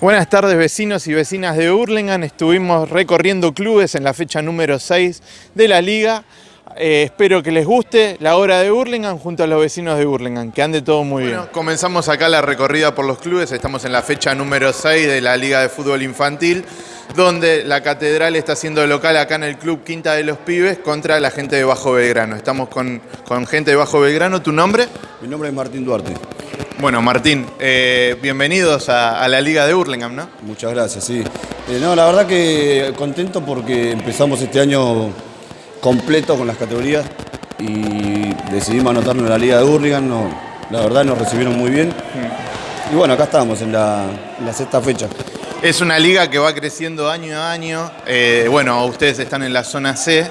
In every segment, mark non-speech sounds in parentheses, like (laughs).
Buenas tardes vecinos y vecinas de Hurlingham. Estuvimos recorriendo clubes en la fecha número 6 de la liga. Eh, espero que les guste la hora de Hurlingham junto a los vecinos de Hurlingham, que ande todo muy bien. Comenzamos acá la recorrida por los clubes, estamos en la fecha número 6 de la Liga de Fútbol Infantil, donde la Catedral está haciendo local acá en el Club Quinta de los Pibes contra la gente de Bajo Belgrano. Estamos con, con gente de Bajo Belgrano, ¿tu nombre? Mi nombre es Martín Duarte. Bueno, Martín, eh, bienvenidos a, la Liga de Hurlingham, ¿no? Muchas gracias, sí. Eh, no, la verdad que contento porque empezamos este año completo con las categorías y decidimos anotarnos en la Liga de Hurlingham. No, la verdad nos recibieron muy bien. Y bueno, acá estamos en la, sexta fecha. Es una liga que va creciendo año a año. Eh, bueno, ustedes están en la zona C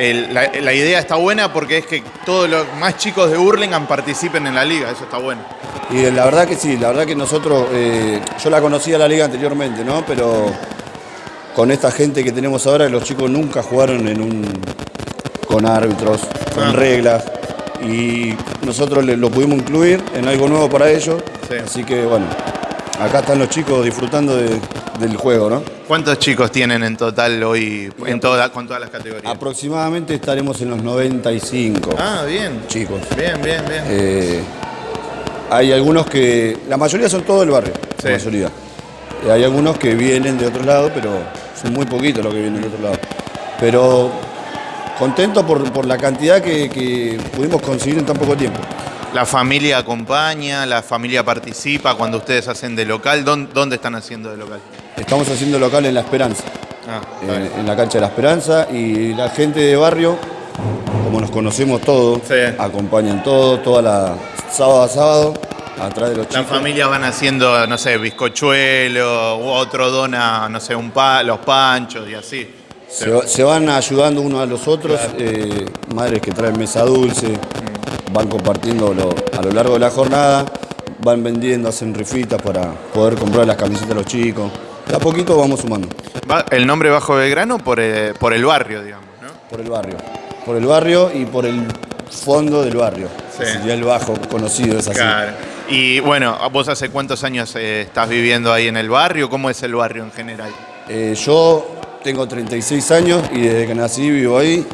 la, idea está buena porque es que todos los más chicos de Hurlingham participen en la liga, eso está bueno. Y la verdad que sí, la verdad que nosotros, eh, yo la conocía la liga anteriormente, ¿no? Pero con esta gente que tenemos ahora, los chicos nunca jugaron en un con árbitros, con ah. reglas, y nosotros lo pudimos incluir en algo nuevo para ellos, así que bueno, acá están los chicos disfrutando del juego, ¿no? ¿Cuántos chicos tienen en total hoy en toda, con todas las categorías? Aproximadamente estaremos en los 95. Ah, bien. Chicos. Bien, bien, bien. Eh, hay algunos que. La mayoría son todos del barrio. La mayoría. Eh, hay algunos que vienen de otro lado, pero son muy poquitos los que vienen de otro lado. Pero contento por, la cantidad que pudimos conseguir en tan poco tiempo. La familia acompaña, la familia participa cuando ustedes hacen de local. ¿Dónde, están haciendo de local? Estamos haciendo local en La Esperanza. Ah, en, la cancha de La Esperanza y la gente de barrio, como nos conocemos todos, acompañan todo, toda la sábado a sábado, atrás de los chicos. Las familias van haciendo, no sé, bizcochuelo, u otro dona, no sé, un pa, los panchos y así. Se, van ayudando unos a los otros, eh, madres que traen mesa dulce, van compartiendo a lo largo de la jornada, van vendiendo, hacen rifitas para poder comprar las camisetas de los chicos. De a poquito vamos sumando. ¿El nombre Bajo Belgrano por, eh, por el barrio, digamos, ¿no? Por el barrio. Por el barrio y por el fondo del barrio. Sí. Sería el Bajo conocido, es así. Claro. Y bueno, ¿vos hace cuántos años eh, estás viviendo ahí en el barrio? ¿Cómo es el barrio en general? Eh, yo tengo 36 años y desde que nací vivo ahí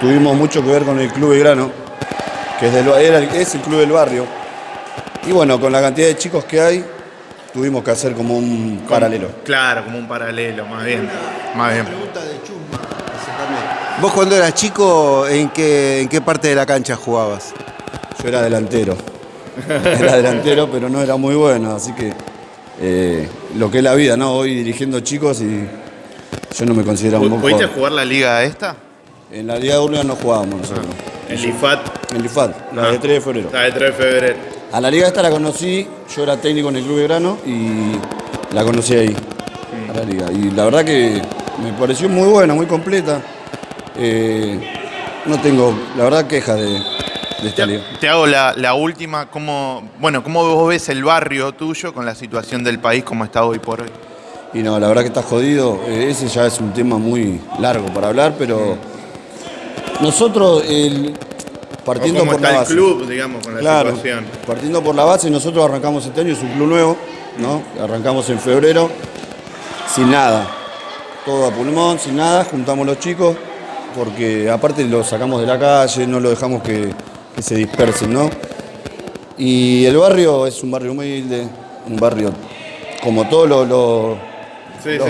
tuvimos mucho que ver con el Club Belgrano, que es, es el club del barrio. Y bueno, con la cantidad de chicos que hay, tuvimos que hacer como un paralelo. Claro, como un paralelo, más bien. Más bien. ¿Vos cuando eras chico, en qué, en qué parte de la cancha jugabas? Yo era delantero. (laughs) Era delantero, pero no era muy bueno, así que eh, lo que es la vida, ¿no? Hoy dirigiendo chicos y yo no me considero un buen ¿Pudiste jugar la liga esta? En la Liga de Urlingan no jugábamos nosotros. ¿En el IFAT? En el IFAT, la de 3 de febrero. La de 3 de febrero. A la liga esta la conocí, yo era técnico en el Club de Grano y la conocí ahí, a la liga. Y la verdad que me pareció muy buena, muy completa. Eh, no tengo, la verdad, quejas de, esta liga. Te hago la, última, ¿cómo, bueno, ¿cómo vos ves el barrio tuyo con la situación del país como está hoy por hoy? Y no, la verdad que está jodido. Eh, ese ya es un tema muy largo para hablar, pero... Nosotros, partiendo por la base. el club, digamos, con la claro, situación. Partiendo por la base, nosotros arrancamos este año, es un club nuevo, ¿no? Arrancamos en febrero, sin nada. Todo a pulmón, sin nada, juntamos los chicos, porque aparte los sacamos de la calle, no lo dejamos que, se dispersen, ¿no? Y el barrio es un barrio humilde, un barrio como todos los,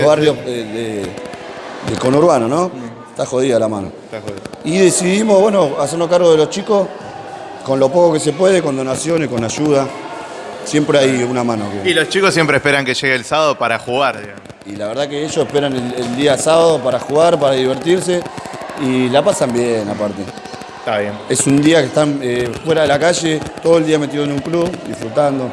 barrios De, de, conurbano, ¿no? Está jodida la mano. Y decidimos, bueno, hacernos cargo de los chicos con lo poco que se puede, con donaciones, con ayuda. Siempre hay una mano. Y los chicos siempre esperan que llegue el sábado para jugar. Y la verdad que ellos esperan el, día sábado para jugar, para divertirse y la pasan bien aparte. Está bien. Es un día que están eh, fuera de la calle, todo el día metido en un club, disfrutando.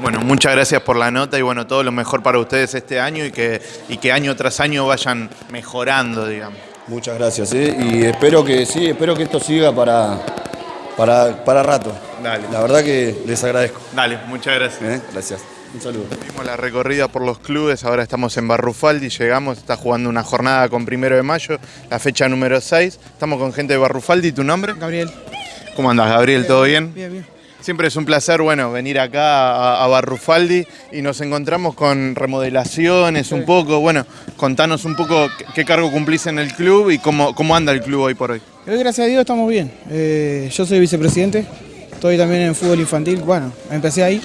Bueno, muchas gracias por la nota y bueno, todo lo mejor para ustedes este año y que, y que año tras año vayan mejorando, digamos. Muchas gracias, ¿eh? y espero que sí, espero que esto siga para, para, para rato. Dale. La verdad que les agradezco. Dale, muchas gracias. ¿Eh? Gracias. Un saludo. Vimos la recorrida por los clubes, ahora estamos en Barrufaldi, llegamos, está jugando una jornada con primero de mayo, la fecha número 6. Estamos con gente de Barrufaldi, ¿tu nombre? Gabriel. ¿Cómo andas, Gabriel? ¿Todo bien? Bien, bien. Siempre es un placer, bueno, venir acá a, a Barrufaldi y nos encontramos con remodelaciones un poco. Bueno, contanos un poco qué, qué cargo cumplís en el club y cómo, cómo anda el club hoy por hoy. Hoy, gracias a Dios, estamos bien. Eh, yo soy vicepresidente, estoy también en fútbol infantil. Bueno, empecé ahí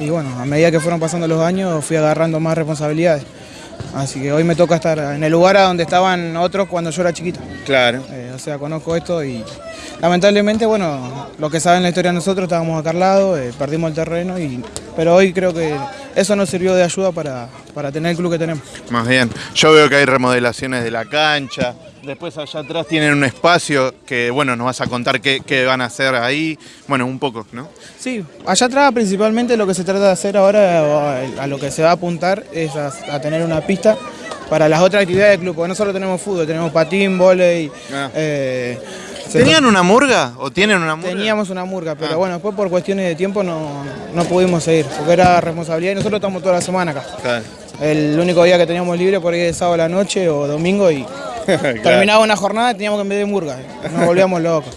y bueno, a medida que fueron pasando los años fui agarrando más responsabilidades. Así que hoy me toca estar en el lugar a donde estaban otros cuando yo era chiquito. Claro. Eh, o sea, conozco esto y lamentablemente, bueno, lo que saben la historia de nosotros, estábamos acá al lado, eh, perdimos el terreno, y, pero hoy creo que eso nos sirvió de ayuda para, para tener el club que tenemos. Más bien, yo veo que hay remodelaciones de la cancha, después allá atrás tienen un espacio que, bueno, nos vas a contar qué, qué van a hacer ahí, bueno, un poco, ¿no? Sí, allá atrás principalmente lo que se trata de hacer ahora, a, lo que se va a apuntar, es a, a tener una pista para las otras actividades del club, porque no solo tenemos fútbol, tenemos patín, volei, Ah. eh, ¿Tenían una murga o tienen una murga? Teníamos una murga, pero Ah. bueno, después por cuestiones de tiempo no, no pudimos seguir, porque era responsabilidad y nosotros estamos toda la semana acá. Claro. El único día que teníamos libre por ahí es sábado a la noche o domingo y terminaba una jornada y teníamos que de murga, nos volvíamos locos.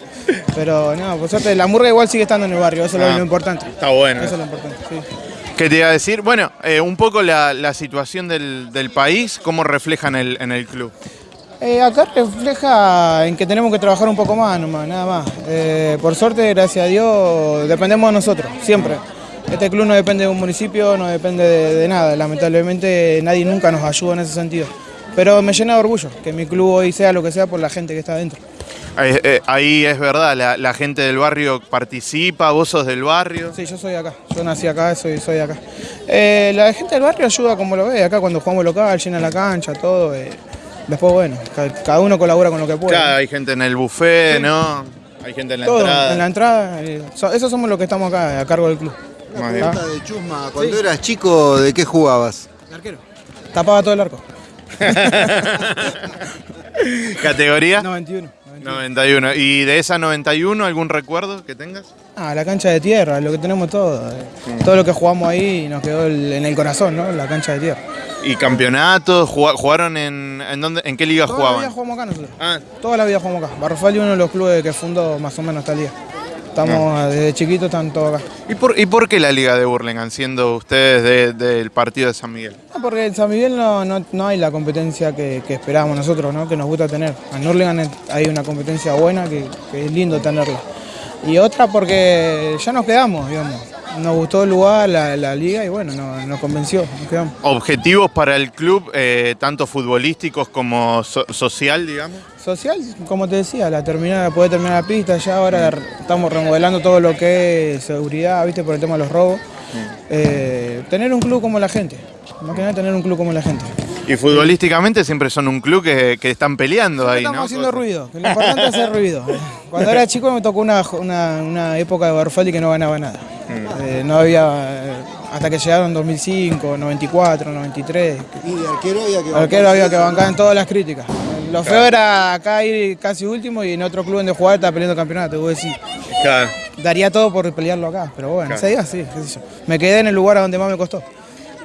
Pero no, por suerte la murga igual sigue estando en el barrio, eso es Ah. lo, lo importante. Está bueno. Eso es lo importante, sí. ¿Qué te iba a decir? Bueno, eh, un poco la, la situación del, del país, ¿cómo refleja en el, en el club? Eh, acá refleja en que tenemos que trabajar un poco más, nomás, nada más. Eh, por suerte, gracias a Dios, dependemos de nosotros, siempre. Este club no depende de un municipio, no depende de, de nada. Lamentablemente nadie nunca nos ayuda en ese sentido. Pero me llena de orgullo que mi club hoy sea lo que sea por la gente que está adentro. Eh, eh, ahí es verdad, la, la gente del barrio participa, vos sos del barrio. Sí, yo soy acá, yo nací acá, soy, soy de acá. Eh, la gente del barrio ayuda como lo ve, acá cuando jugamos local, llena la cancha, todo. eh. Después, bueno, ca- cada uno colabora con lo que puede. Claro, hay gente en el buffet, ¿no? Hay gente en la Todo, entrada. en la entrada. eh, so- esos somos los que estamos acá, a cargo del club. Pregunta de Chusma, cuando eras chico, ¿de qué jugabas? arquero. Tapaba todo el arco. (laughs) ¿Categoría? 91. 91. ¿Y de esa 91 algún recuerdo que tengas? Ah, la cancha de tierra, lo que tenemos todo. eh. Todo lo que jugamos ahí nos quedó el- en el corazón, ¿no? La cancha de tierra. ¿Y campeonatos? Juga- ¿Jugaron en, en, dónde, en qué liga Toda la vida jugaban? jugamos acá nosotros. Ah, Toda la vida jugamos acá. Barrofaldi es uno de los clubes que fundó más o menos esta liga. Estamos desde chiquitos, están todos acá. ¿y por, ¿y por qué la liga de Burlingame, siendo ustedes de- del partido de San Miguel? Ah, Porque en San Miguel no, no, no hay la competencia que, que esperábamos nosotros, ¿no? que nos gusta tener. En Hurlingham hay una competencia buena que, que es lindo tenerla. Y otra porque ya nos quedamos, digamos. Nos gustó el lugar, la, la liga y bueno, nos, nos convenció, nos quedamos. ¿Objetivos para el club, eh, tanto futbolísticos como so- social, digamos? Social, como te decía, la terminar, poder terminar la pista, ya ahora estamos remodelando todo lo que es seguridad, viste, por el tema de los robos. Eh, tener un club como la gente, más que nada tener un club como la gente. Y futbolísticamente siempre son un club que, que están peleando ahí, Estamos ¿no? haciendo ruido, lo importante es hacer ruido. Cuando era chico me tocó una, una, una época de Barfaldi que no ganaba nada. Mm. Eh, no había, eh, hasta que llegaron 2005, 94, 93. Y de arquero había que Al arquero había que bancar en todas las críticas. Lo feo era acá ir casi último y en otro club donde jugar estar peleando campeonato. Vos decís, Claro. daría todo por pelearlo acá, pero bueno, Claro. se diga así, qué sé yo. Me quedé en el lugar a donde más me costó.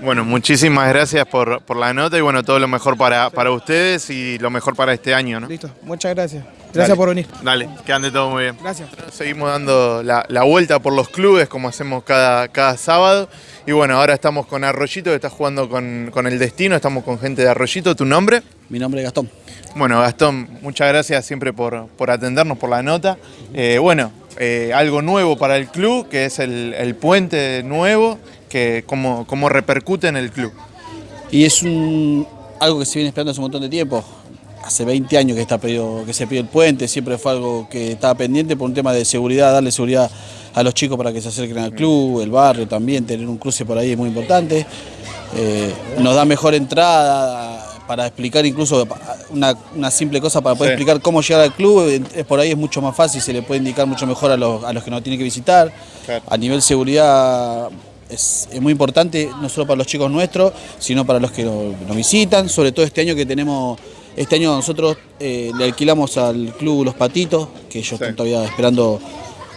Bueno, muchísimas gracias por, por la nota y bueno, todo lo mejor para, para ustedes y lo mejor para este año, ¿no? Listo, muchas gracias. Gracias Dale. por venir. Dale, que ande todo muy bien. Gracias. Seguimos dando la, la vuelta por los clubes como hacemos cada, cada sábado. Y bueno, ahora estamos con Arroyito que está jugando con, con el Destino, estamos con gente de Arroyito. ¿Tu nombre? Mi nombre es Gastón. Bueno, Gastón, muchas gracias siempre por, por atendernos, por la nota. Eh, bueno, eh, algo nuevo para el club, que es el, el puente nuevo, que cómo, cómo repercute en el club. Y es un, algo que se viene esperando hace un montón de tiempo. Hace 20 años que, está pedido, que se pide el puente, siempre fue algo que estaba pendiente por un tema de seguridad, darle seguridad a los chicos para que se acerquen al club, el barrio también, tener un cruce por ahí es muy importante. Eh, nos da mejor entrada para explicar incluso una, una simple cosa para poder Sí. explicar cómo llegar al club, por ahí es mucho más fácil, se le puede indicar mucho mejor a los, a los que nos tienen que visitar. Claro. A nivel seguridad es, muy importante, no solo para los chicos nuestros, sino para los que nos, visitan, sobre todo este año que tenemos, este año nosotros eh, le alquilamos al club Los Patitos, que ellos Sí. están todavía esperando,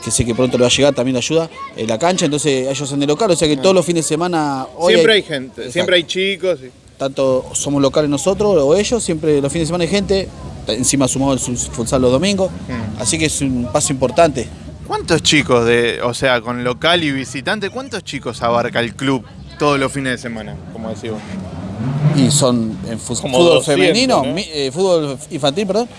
que sé que pronto le va a llegar también la ayuda, en la cancha, entonces ellos en el local, o sea que todos los fines de semana... hoy siempre hay, gente, Exacto. siempre hay chicos. y- Tanto somos locales nosotros o ellos, siempre los fines de semana hay gente, encima sumamos el futsal los domingos, Mm. así que es un paso importante. ¿Cuántos chicos de, o sea, con local y visitante, cuántos chicos abarca el club todos los fines de semana, como decís vos? Y son en fútbol 200, femenino, ¿no? mi- eh, fútbol infantil, perdón,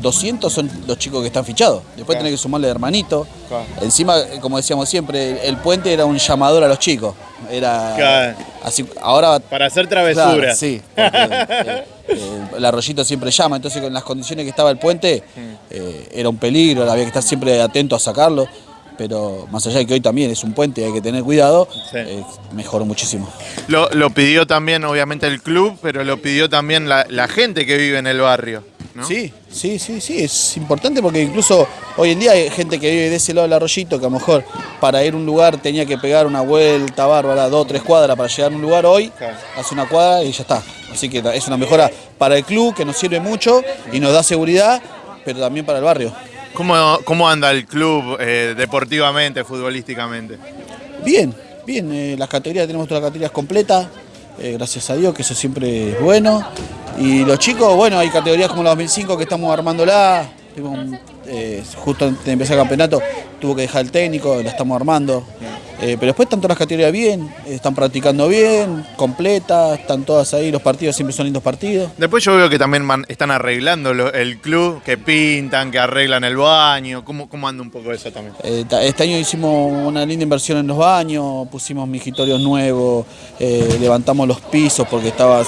200 son los chicos que están fichados. Después Claro. tenés que sumarle hermanito. Claro. Encima, eh, como decíamos siempre, el, el puente era un llamador a los chicos. Era Claro. así. Ahora Para hacer Claro, travesuras. sí, porque, (laughs) eh, eh, el arroyito siempre llama, entonces con las condiciones que estaba el puente eh, era un peligro, había que estar siempre atento a sacarlo, pero más allá de que hoy también es un puente y hay que tener cuidado, Sí. eh, mejoró muchísimo. Lo, lo pidió también, obviamente, el club, pero lo pidió también la, la gente que vive en el barrio. ¿No? Sí, sí, sí, sí, es importante porque incluso hoy en día hay gente que vive de ese lado del arroyito que a lo mejor para ir a un lugar tenía que pegar una vuelta bárbara, dos o tres cuadras para llegar a un lugar hoy, Claro. hace una cuadra y ya está. Así que es una mejora para el club que nos sirve mucho y nos da seguridad, pero también para el barrio. ¿Cómo, cómo anda el club eh, deportivamente, futbolísticamente? Bien, bien, eh, las categorías, tenemos todas las categorías completas, eh, gracias a Dios, que eso siempre es bueno. Y los chicos, bueno, hay categorías como la 2005 que estamos armándola, eh, justo antes de empezar el campeonato tuvo que dejar el técnico, la estamos armando. Eh, pero después están todas las categorías bien, eh, están practicando bien, completas, están todas ahí, los partidos siempre son lindos partidos. Después yo veo que también man- están arreglando lo- el club, que pintan, que arreglan el baño. ¿Cómo, cómo anda un poco eso también? Eh, Este año hicimos una linda inversión en los baños, pusimos mijitorios nuevos, eh, levantamos los pisos porque estaba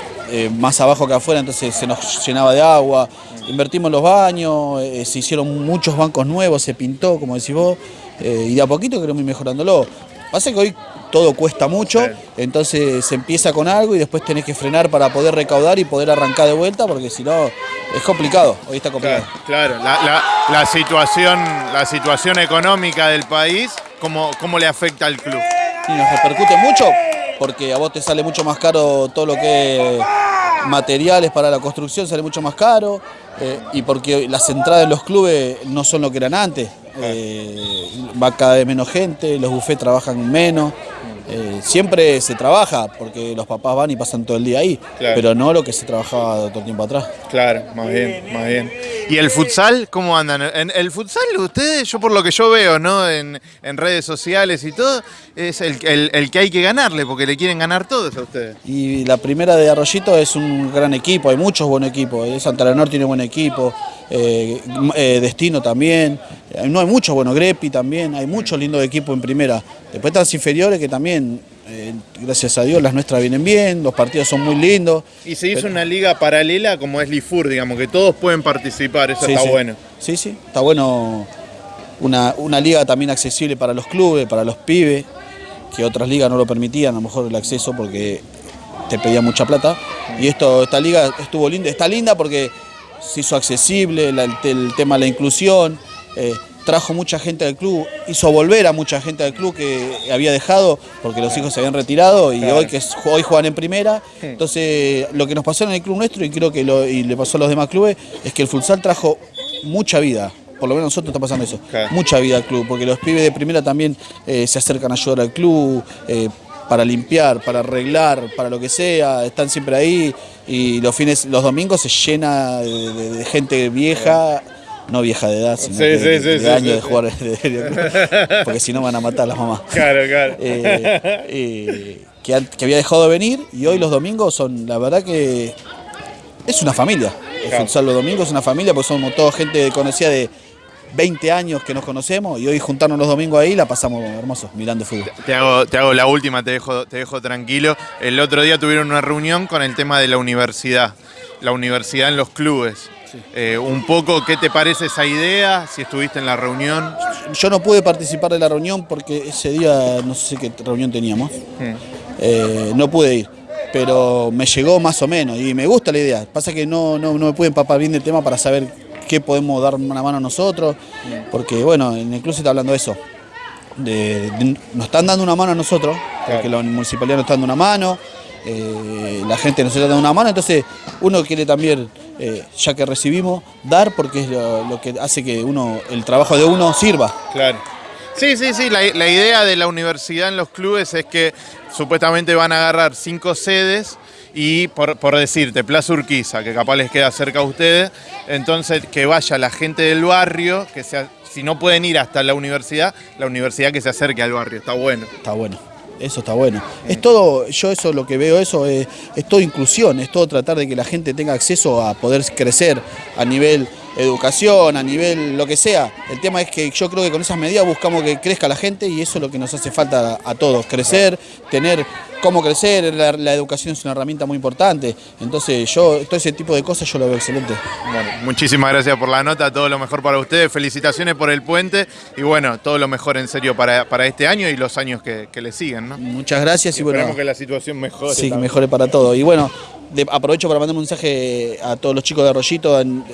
más abajo que afuera, entonces se nos llenaba de agua. Invertimos los baños, se hicieron muchos bancos nuevos, se pintó, como decís vos, eh, y de a poquito queremos ir mejorándolo. Pasa que hoy todo cuesta mucho, entonces se empieza con algo y después tenés que frenar para poder recaudar y poder arrancar de vuelta, porque si no es complicado, hoy está complicado. Claro, claro. La, la- la situación, la situación económica del país, ¿cómo, cómo le afecta al club? Y nos repercute mucho porque a vos te sale mucho más caro todo lo que materiales para la construcción, sale mucho más caro eh, y porque las entradas en los clubes no son lo que eran antes. Eh, va cada vez menos gente, los bufés trabajan menos. eh, siempre se trabaja porque los papás van y pasan todo el día ahí, Claro. pero no lo que se trabajaba todo el tiempo atrás. Claro, más bien, más bien. ¿Y el futsal cómo andan? En el futsal ustedes, yo por lo que yo veo, ¿no? En, en redes sociales y todo, es el, el- el que hay que ganarle, porque le quieren ganar todos a ustedes. Y la primera de Arroyito es un gran equipo, hay muchos buenos equipos. eh, Santa Leonor tiene buen equipo, eh, eh, Destino también. No hay muchos, bueno, Grepi también, hay muchos lindos equipos en primera. Después están las inferiores que también, eh, gracias a Dios, las nuestras vienen bien, los partidos son muy lindos. Y se hizo una liga paralela como es Lifur, digamos, que todos pueden participar, eso Sí, está sí. bueno. Sí, sí, está bueno una, una liga también accesible para los clubes, para los pibes, que otras ligas no lo permitían, a lo mejor el acceso porque te pedía mucha plata. Y esto, esta liga estuvo linda, está linda porque se hizo accesible, la- el, el tema de la inclusión, eh, trajo mucha gente al club, hizo volver a mucha gente al club que había dejado porque los hijos se habían retirado y Claro. hoy que es- hoy juegan en primera. Entonces, lo que nos pasó en el club nuestro y creo que lo, y le pasó a los demás clubes es que el futsal trajo mucha vida. Por lo menos nosotros está pasando eso. Claro. Mucha vida al club, porque los pibes de primera también eh, se acercan a ayudar al club, eh, para limpiar, para arreglar, para lo que sea, están siempre ahí y los fines, los domingos se llena de, de- de gente vieja, no vieja de edad, sino Sí, que sí, de, sí, de sí, años sí, de jugar de- de- (laughs) porque si no van a matar a las mamás. Claro, claro. Eh, eh, que, había dejado de venir y hoy los domingos son, la verdad que es una familia. El Claro. futsal los domingos es una familia, porque somos toda gente conocida de 20 años que nos conocemos y hoy juntarnos los domingos ahí la pasamos hermosos mirando fútbol. Te hago, te hago la última, te dejo, te dejo tranquilo. El otro día tuvieron una reunión con el tema de la universidad, la universidad en los clubes. Eh, un poco, ¿qué te parece esa idea? Si estuviste en la reunión. Yo no pude participar de la reunión porque ese día no sé qué reunión teníamos. Eh, no pude ir, pero me llegó más o menos y me gusta la idea. Pasa que no, no, no me pude empapar bien del tema para saber qué podemos dar una mano a nosotros, porque bueno, en el club se está hablando de eso. De- de- nos están dando una mano a nosotros, porque la municipalidad nos está dando una mano, eh, la gente nos dando una mano, entonces uno quiere también, eh, ya que recibimos, dar porque es lo, lo que hace que uno, el trabajo de uno sirva. Claro. Sí, sí, sí. La, la idea de la universidad en los clubes es que supuestamente van a agarrar cinco sedes y, por, por decirte, Plaza Urquiza, que capaz les queda cerca a ustedes, entonces que vaya la gente del barrio, que sea si no pueden ir hasta la universidad, la universidad que se acerque al barrio, está bueno. Está bueno. Eso está bueno. Es todo, yo eso lo que veo, eso es, es todo inclusión, es todo tratar de que la gente tenga acceso a poder crecer a nivel educación, a nivel lo que sea. El tema es que yo creo que con esas medidas buscamos que crezca la gente y eso es lo que nos hace falta a, a todos, crecer, tener cómo crecer, la, la educación es una herramienta muy importante. Entonces yo, todo ese tipo de cosas yo lo veo excelente. Bueno, muchísimas gracias por la nota, todo lo mejor para ustedes, felicitaciones por el puente y bueno, todo lo mejor en serio para, para este año y los años que, que le siguen, ¿no? Muchas gracias y, bueno. Esperemos que la situación mejore. Sí, que mejore para todo. Y bueno, de- aprovecho para mandar un mensaje a todos los chicos de Arroyito, en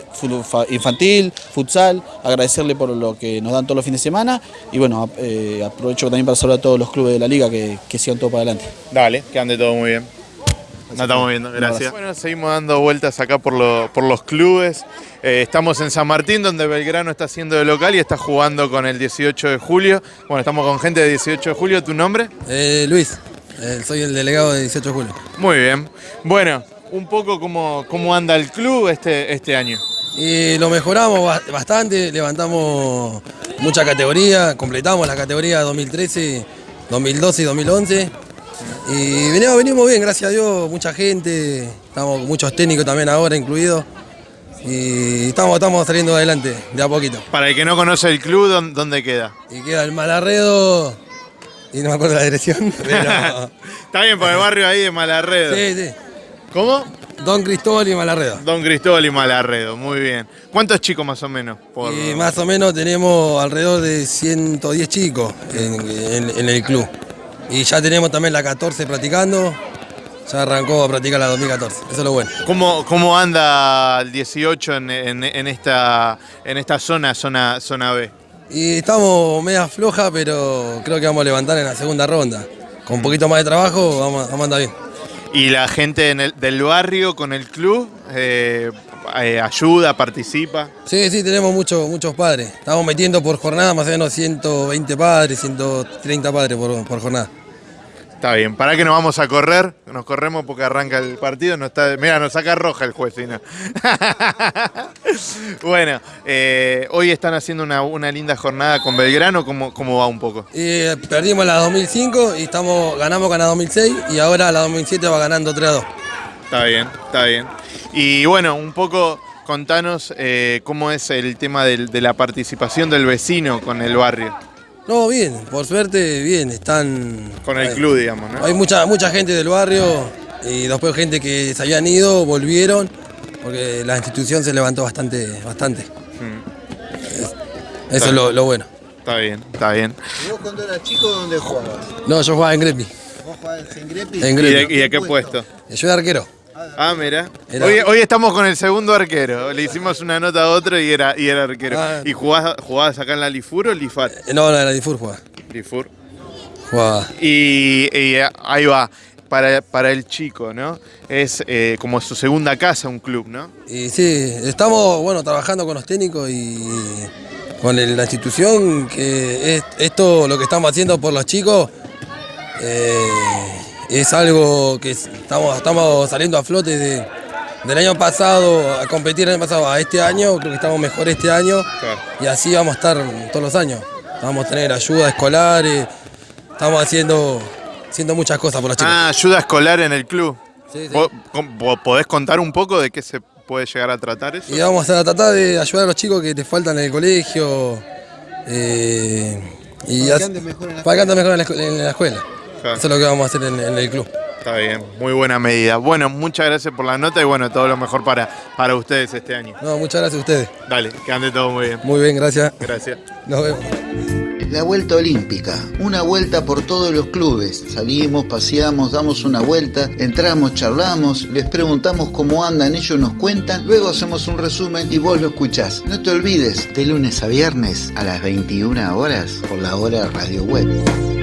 infantil, futsal, agradecerle por lo que nos dan todos los fines de semana. Y bueno, eh, aprovecho también para saludar a todos los clubes de la liga que, que sigan todo para adelante. Dale, que ande todo muy bien. Nos estamos viendo, gracias. Bueno, seguimos dando vueltas acá por, lo- por los clubes. Eh, estamos en San Martín, donde Belgrano está haciendo de local y está jugando con el 18 de julio. Bueno, estamos con gente de 18 de julio. ¿Tu nombre? Eh, Luis, soy el delegado de 18 de julio. Muy bien. Bueno, un poco cómo, cómo anda el club este, este año. Y lo mejoramos ba- bastante, levantamos mucha categoría, completamos la categoría 2013, 2012 y 2011. Y venimos, venimos bien, gracias a Dios, mucha gente, estamos con muchos técnicos también ahora incluidos. Y estamos, estamos saliendo adelante de a poquito. Para el que no conoce el club, ¿dó- ¿dónde queda? Y queda el Malarredo, y no me acuerdo la dirección, (laughs) pero... Está bien, por el barrio ahí de Malarredo. sí, sí. ¿Cómo? Don Cristóbal y Malarredo. Don Cristóbal y Malarredo, muy bien. ¿Cuántos chicos más o menos? Por... Y más o menos tenemos alrededor de 110 chicos en, en- en el club. Y ya tenemos también la 14 practicando. Ya arrancó a practicar la 2014. Eso es lo bueno. ¿Cómo, cómo anda el 18 en, en- en esta, en esta zona, zona, zona B? Y estamos media floja, pero creo que vamos a levantar en la segunda ronda. Con un poquito más de trabajo vamos, vamos a andar bien. ¿Y la gente en el- del barrio con el club eh, eh, ayuda, participa? Sí, sí, tenemos muchos muchos padres. Estamos metiendo por jornada más o menos 120 padres, 130 padres por, por jornada. Está bien, ¿para qué nos vamos a correr? Nos corremos porque arranca el partido. No está, mira, nos saca roja el juez, si (laughs) no. bueno, eh, hoy están haciendo una, una linda jornada con Belgrano. ¿Cómo, ¿Cómo va un poco? Y perdimos la 2005 y estamos, ganamos con la 2006 y ahora la 2007 va ganando 3 a 2. Está bien, está bien. Y bueno, un poco contanos eh, cómo es el tema del- de la participación del vecino con el barrio, No, bien, por suerte, bien, están... con el hay- club, digamos, ¿no? Hay mucha, mucha gente del barrio y después gente que se habían ido, volvieron, porque la institución se levantó bastante, bastante. Mm, Eso es lo, lo bueno. Está bien, está bien. ¿Y vos cuando eras chico dónde jugabas? No, yo jugaba en Greppi, ¿Vos jugabas en Grepi? en ¿Y de, Greppi. y de qué puesto? Yo era arquero. Ah, mira. Era- Hoy, hoy estamos con el segundo arquero. Le hicimos una nota a otro y era, y era arquero. Ah. ¿Y jugás, jugás acá en la Lifur o Lifat? Eh, No, no, era Difur jugaba. Lifur. Jugaba. Y, y ahí va. Para, para el chico, ¿no? Es eh, como su segunda casa, un club, ¿no? Y sí, estamos bueno trabajando con los técnicos y con el- la institución, que es, esto lo que estamos haciendo por los chicos eh, es algo que es- estamos, estamos saliendo a flote de- del año pasado a competir el año pasado a este año, creo que estamos mejor este año Claro. y así vamos a estar todos los años. Vamos a tener ayuda escolar, eh, estamos haciendo, haciendo muchas cosas por los chicos. Ah, ayuda escolar en el club. Sí, sí. ¿Vos- com- vos ¿Podés contar un poco de qué se puede llegar a tratar eso? Y vamos a tratar de ayudar a los chicos que te faltan en el colegio. eh, y Para que anden mejor en la para que anden mejor en la, escu- en la escuela. Eso es lo que vamos a hacer en, en el club. Está bien, muy buena medida. Bueno, muchas gracias por la nota y bueno, todo lo mejor para, para ustedes este año. No, muchas gracias a ustedes. Dale, que ande todo muy bien. Muy bien, gracias. Gracias. Nos vemos. La Vuelta Olímpica, una vuelta por todos los clubes. Salimos, paseamos, damos una vuelta, entramos, charlamos, les preguntamos cómo andan, ellos nos cuentan, luego hacemos un resumen y vos lo escuchás. No te olvides, de lunes a viernes a las 21 horas por la hora Radio Web.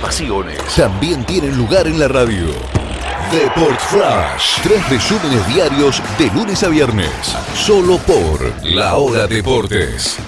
Pasiones también tienen lugar en la radio. Deport Flash. Tres resúmenes diarios de lunes a viernes. Solo por La Hora Deportes.